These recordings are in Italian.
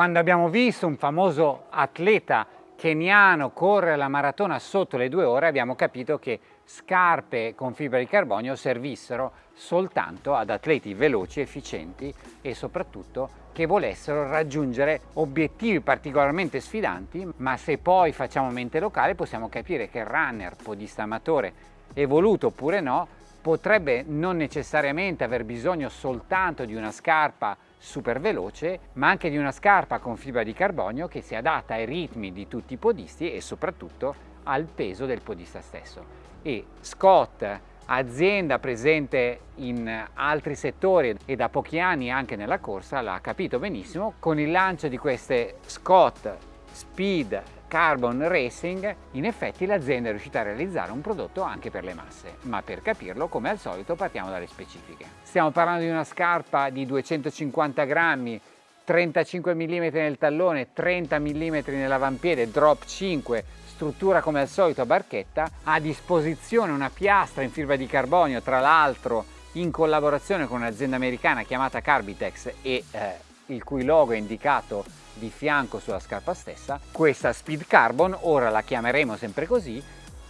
Quando abbiamo visto un famoso atleta keniano correre la maratona sotto le due ore abbiamo capito che scarpe con fibra di carbonio servissero soltanto ad atleti veloci, efficienti e soprattutto che volessero raggiungere obiettivi particolarmente sfidanti, ma se poi facciamo mente locale possiamo capire che il runner, podista amatore, evoluto oppure no, potrebbe non necessariamente aver bisogno soltanto di una scarpa super veloce, ma anche di una scarpa con fibra di carbonio che si adatta ai ritmi di tutti i podisti e soprattutto al peso del podista stesso. E Scott, azienda presente in altri settori e da pochi anni anche nella corsa, l'ha capito benissimo, con il lancio di queste Scott Speed Carbon Racing, in effetti l'azienda è riuscita a realizzare un prodotto anche per le masse, ma per capirlo, come al solito, partiamo dalle specifiche. Stiamo parlando di una scarpa di 250 grammi, 35 mm nel tallone, 30 mm nell'avampiede, drop 5, struttura come al solito a barchetta, a disposizione una piastra in fibra di carbonio, tra l'altro in collaborazione con un'azienda americana chiamata Carbitex e eh, il cui logo è indicato di fianco sulla scarpa stessa, questa Speed Carbon, ora la chiameremo sempre così,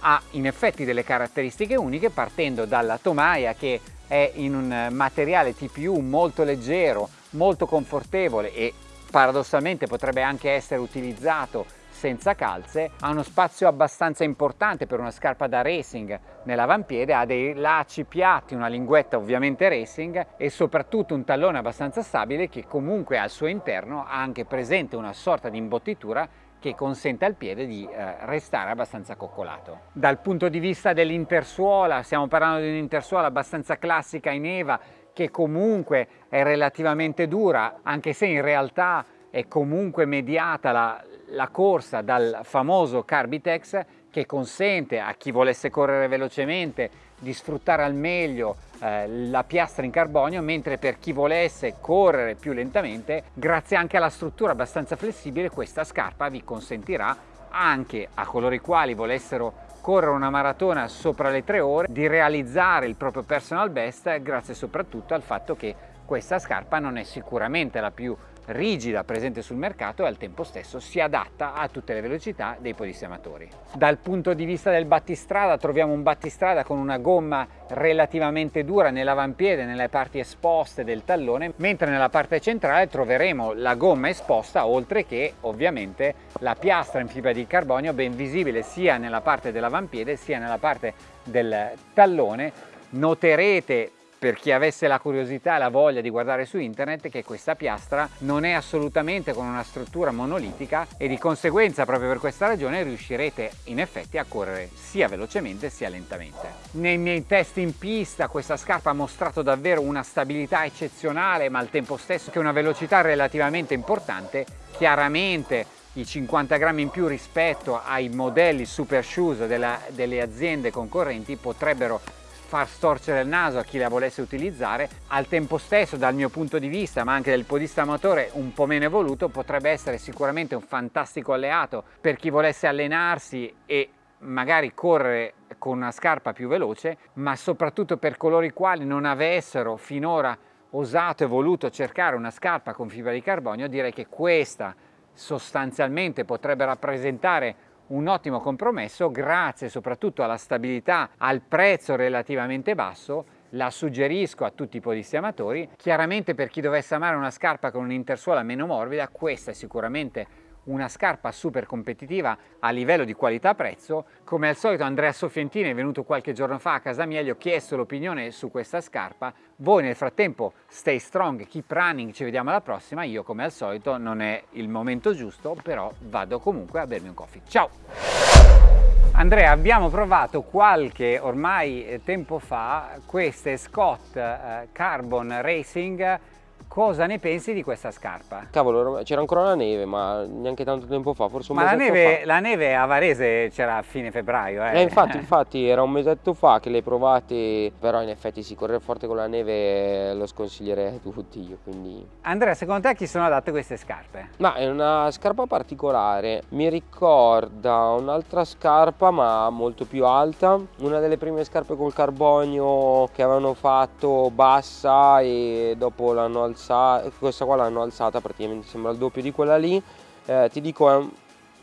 ha in effetti delle caratteristiche uniche partendo dalla tomaia che è in un materiale TPU molto leggero, molto confortevole e paradossalmente potrebbe anche essere utilizzato senza calze, ha uno spazio abbastanza importante per una scarpa da racing nell'avampiede, ha dei lacci piatti, una linguetta ovviamente racing e soprattutto un tallone abbastanza stabile che comunque al suo interno ha anche presente una sorta di imbottitura che consente al piede di eh, restare abbastanza coccolato. Dal punto di vista dell'intersuola, stiamo parlando di un'intersuola abbastanza classica in Eva che comunque è relativamente dura, anche se in realtà è comunque mediata la, la corsa dal famoso Carbitex che consente a chi volesse correre velocemente di sfruttare al meglio eh, la piastra in carbonio mentre per chi volesse correre più lentamente grazie anche alla struttura abbastanza flessibile questa scarpa vi consentirà anche a coloro i quali volessero correre una maratona sopra le tre ore di realizzare il proprio personal best grazie soprattutto al fatto che questa scarpa non è sicuramente la più rigida presente sul mercato e al tempo stesso si adatta a tutte le velocità dei podisti amatori. Dal punto di vista del battistrada troviamo un battistrada con una gomma relativamente dura nell'avampiede, nelle parti esposte del tallone, mentre nella parte centrale troveremo la gomma esposta oltre che ovviamente la piastra in fibra di carbonio ben visibile sia nella parte dell'avampiede sia nella parte del tallone. Noterete per chi avesse la curiosità e la voglia di guardare su internet che questa piastra non è assolutamente con una struttura monolitica e di conseguenza proprio per questa ragione riuscirete in effetti a correre sia velocemente sia lentamente. Nei miei test in pista questa scarpa ha mostrato davvero una stabilità eccezionale ma al tempo stesso che una velocità relativamente importante, chiaramente i 50 grammi in più rispetto ai modelli super shoes della, delle aziende concorrenti potrebbero far storcere il naso a chi la volesse utilizzare, al tempo stesso dal mio punto di vista ma anche del podista amatore un po' meno evoluto potrebbe essere sicuramente un fantastico alleato per chi volesse allenarsi e magari correre con una scarpa più veloce ma soprattutto per coloro i quali non avessero finora osato e voluto cercare una scarpa con fibra di carbonio direi che questa sostanzialmente potrebbe rappresentare un ottimo compromesso grazie soprattutto alla stabilità, al prezzo relativamente basso la suggerisco a tutti i podisti amatori. Chiaramente per chi dovesse amare una scarpa con un'intersuola meno morbida, questa è sicuramente una scarpa super competitiva a livello di qualità-prezzo. Come al solito Andrea Soffientini è venuto qualche giorno fa a casa mia, gli ho chiesto l'opinione su questa scarpa. Voi nel frattempo stay strong, keep running, ci vediamo alla prossima. Io come al solito non è il momento giusto, però vado comunque a bermi un coffee. Ciao! Andrea, abbiamo provato qualche ormai tempo fa queste Scott eh, Carbon Racing Cosa ne pensi di questa scarpa? Cavolo, c'era ancora la neve, ma neanche tanto tempo fa, forse un ma mesetto la neve, fa. la neve a Varese c'era a fine febbraio, eh? eh infatti, infatti, era un mesetto fa che le hai provate, però in effetti sì, correre forte con la neve lo sconsiglierei a tutti io, quindi... Andrea, secondo te a chi sono adatte queste scarpe? Ma è una scarpa particolare, mi ricorda un'altra scarpa ma molto più alta, una delle prime scarpe col carbonio che avevano fatto bassa e dopo l'hanno alzata alzata, questa qua l'hanno alzata praticamente, sembra il doppio di quella lì, eh, ti dico è,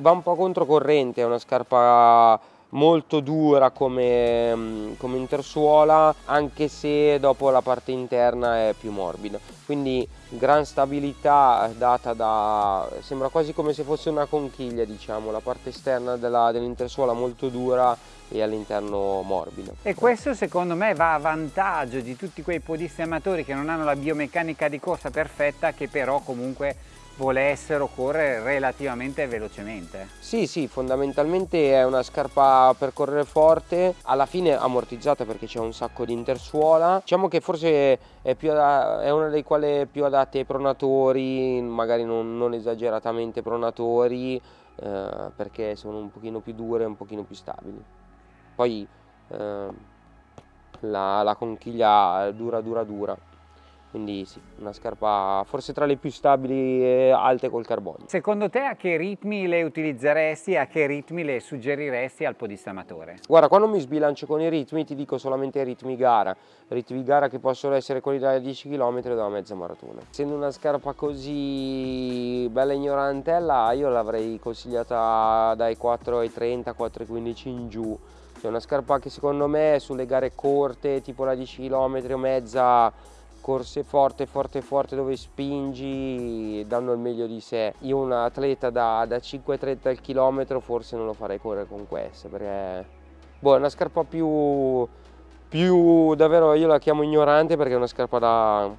va un po' controcorrente, è una scarpa molto dura come, mm, come intersuola anche se dopo la parte interna è più morbida. Quindi gran stabilità data da sembra quasi come se fosse una conchiglia diciamo la parte esterna dell'intersuola molto dura e all'interno morbido. E questo secondo me va a vantaggio di tutti quei podisti amatori che non hanno la biomeccanica di corsa perfetta che però comunque volessero correre relativamente velocemente. Sì, sì, fondamentalmente è una scarpa per correre forte, alla fine ammortizzata perché c'è un sacco di intersuola. Diciamo che forse è, è una delle quali più adatte ai pronatori, magari non, non esageratamente pronatori, eh, perché sono un pochino più dure un pochino più stabili. Poi eh, la, la conchiglia dura dura dura quindi sì, una scarpa forse tra le più stabili e alte col carbonio. Secondo te a che ritmi le utilizzeresti e a che ritmi le suggeriresti al podista amatore? Guarda, quando mi sbilancio con i ritmi ti dico solamente i ritmi gara, ritmi gara che possono essere quelli da 10 km o da mezza maratona. Essendo una scarpa così bella ignorantella, io l'avrei consigliata dai 4 ai 30, 4 ai 15 in giù. È una scarpa che secondo me sulle gare corte, tipo la 10 km o mezza, corse forte forte forte dove spingi danno il meglio di sé. Io un atleta da, da 5,30 al chilometro forse non lo farei correre con queste perché boh, è una scarpa più più davvero io la chiamo ignorante perché è una scarpa da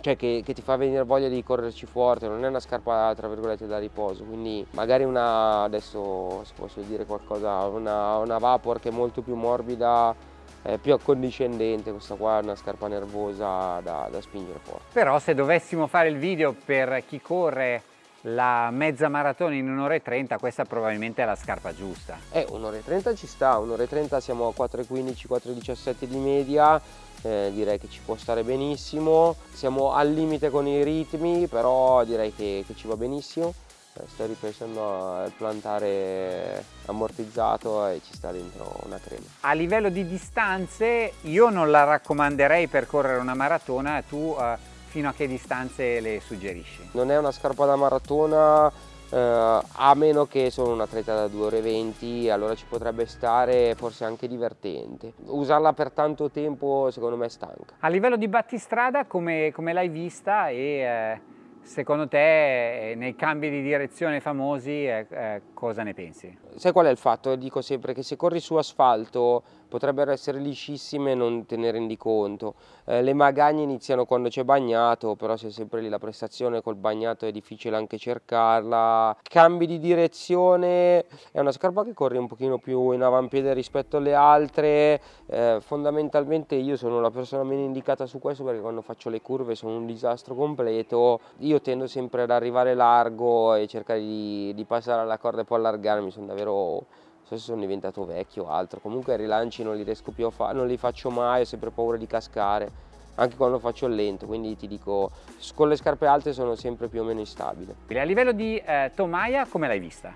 cioè che, che, ti fa venire voglia di correrci forte, non è una scarpa tra virgolette da riposo, quindi magari una, adesso se posso dire qualcosa, una, una Vapor che è molto più morbida è più accondiscendente, questa qua è una scarpa nervosa da, da spingere forte. Però se dovessimo fare il video per chi corre la mezza maratona in un'ora e 30 questa probabilmente è la scarpa giusta. Eh un'ora e 30 ci sta un'ora e 30 siamo a 4,15 4,17 di media eh, direi che ci può stare benissimo. Siamo al limite con i ritmi però direi che, che ci va benissimo. eh, sto ripensando al plantare ammortizzato e ci sta dentro una crema. A livello di distanze io non la raccomanderei per correre una maratona, tu uh, fino a che distanze le suggerisci? Non è una scarpa da maratona uh, a meno che sono un atleta da 2 ore 20 allora ci potrebbe stare forse anche divertente. Usarla per tanto tempo secondo me è stanca. A livello di battistrada come, come l'hai vista e... Eh Secondo te nei cambi di direzione famosi eh, eh, cosa ne pensi? Sai qual è il fatto? Dico sempre che se corri su asfalto potrebbero essere liscissime e non te ne rendi conto. Eh, le magagne iniziano quando c'è bagnato, però se sempre lì la prestazione col bagnato è difficile anche cercarla. Cambi di direzione, è una scarpa che corre un pochino più in avampiede rispetto alle altre, eh, fondamentalmente io sono la persona meno indicata su questo perché quando faccio le curve sono un disastro completo, io tendo sempre ad arrivare largo e cercare di, di passare alla corda e poi allargarmi, sono davvero so se sono diventato vecchio o altro, comunque i rilanci non li riesco più a fare, non li faccio mai, ho sempre paura di cascare, anche quando faccio il lento, quindi ti dico, con le scarpe alte sono sempre più o meno instabile. A livello di eh, tomaia, come l'hai vista?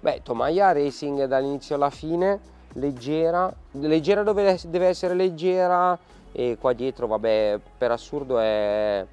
Beh, tomaia racing dall'inizio alla fine, leggera, leggera dove deve essere leggera e qua dietro, vabbè, per assurdo è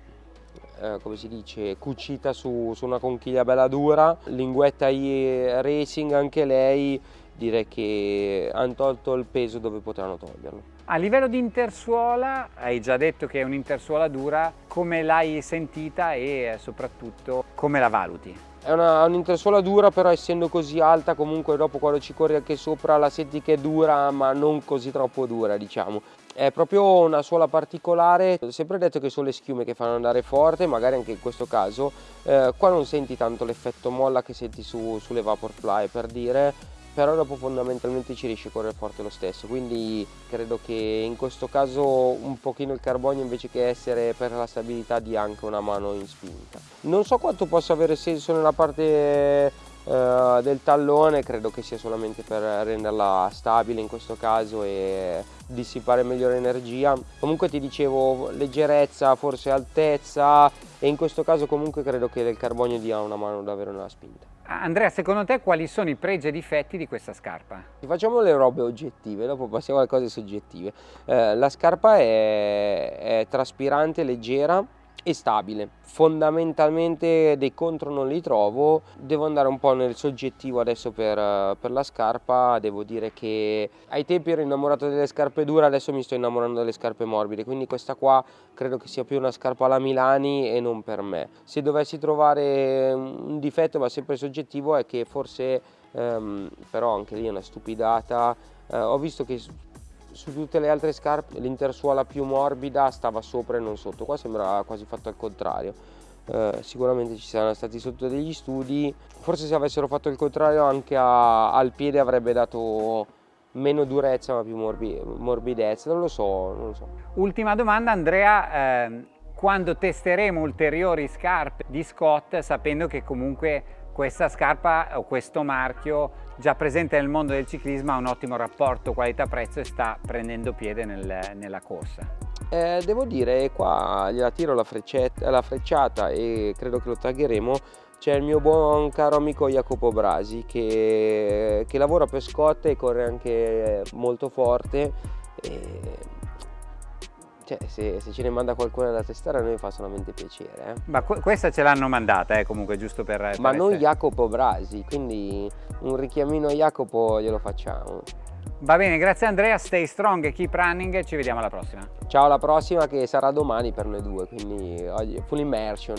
eh, come si dice, cucita su, su, una conchiglia bella dura, linguetta racing anche lei, direi che hanno tolto il peso dove potevano toglierlo. A livello di intersuola, hai già detto che è un'intersuola dura, come l'hai sentita e soprattutto come la valuti? È un'intersuola dura però essendo così alta comunque dopo quando ci corri anche sopra la senti che è dura ma non così troppo dura diciamo. È proprio una suola particolare, ho sempre detto che sono le schiume che fanno andare forte, magari anche in questo caso, eh, qua non senti tanto l'effetto molla che senti su, sulle Vaporfly per dire, però dopo fondamentalmente ci riesce a correre forte lo stesso quindi credo che in questo caso un pochino il carbonio invece che essere per la stabilità dia anche una mano in spinta. Non so quanto possa avere senso nella parte eh, del tallone credo che sia solamente per renderla stabile in questo caso e dissipare meglio l'energia. Comunque ti dicevo leggerezza forse altezza e in questo caso comunque credo che il carbonio dia una mano davvero nella spinta Andrea, secondo te quali sono i pregi e difetti di questa scarpa? Facciamo le robe oggettive, dopo passiamo alle cose soggettive. Eh, la scarpa è, è traspirante, leggera, e stabile. Fondamentalmente dei contro non li trovo, devo andare un po' nel soggettivo adesso per, per, la scarpa, devo dire che ai tempi ero innamorato delle scarpe dure, adesso mi sto innamorando delle scarpe morbide, quindi questa qua credo che sia più una scarpa alla Milani e non per me. Se dovessi trovare un difetto, ma sempre soggettivo, è che forse, ehm, però anche lì è una stupidata, eh, ho visto che su tutte le altre scarpe l'intersuola più morbida stava sopra e non sotto, qua sembra quasi fatto al contrario. Eh, sicuramente ci saranno stati sotto degli studi, forse se avessero fatto il contrario anche a, al piede avrebbe dato meno durezza ma più morbi, morbidezza, non lo so, non lo so. Ultima domanda Andrea, eh, quando testeremo ulteriori scarpe di Scott sapendo che comunque questa scarpa o questo marchio già presente nel mondo del ciclismo ha un ottimo rapporto qualità-prezzo e sta prendendo piede nel, nella corsa. Eh, devo dire, qua gliela tiro la, la, frecciata e credo che lo taggeremo, c'è il mio buon caro amico Jacopo Brasi che, che lavora per Scott e corre anche molto forte e cioè, se, se, ce ne manda qualcuno da testare a noi fa solamente piacere. Eh. Ma questa ce l'hanno mandata, eh, comunque, giusto per... per Ma essere... non Jacopo Brasi, quindi un richiamino a Jacopo glielo facciamo. Va bene, grazie Andrea, stay strong e keep running, ci vediamo alla prossima. Ciao, alla prossima che sarà domani per noi due, quindi full immersion.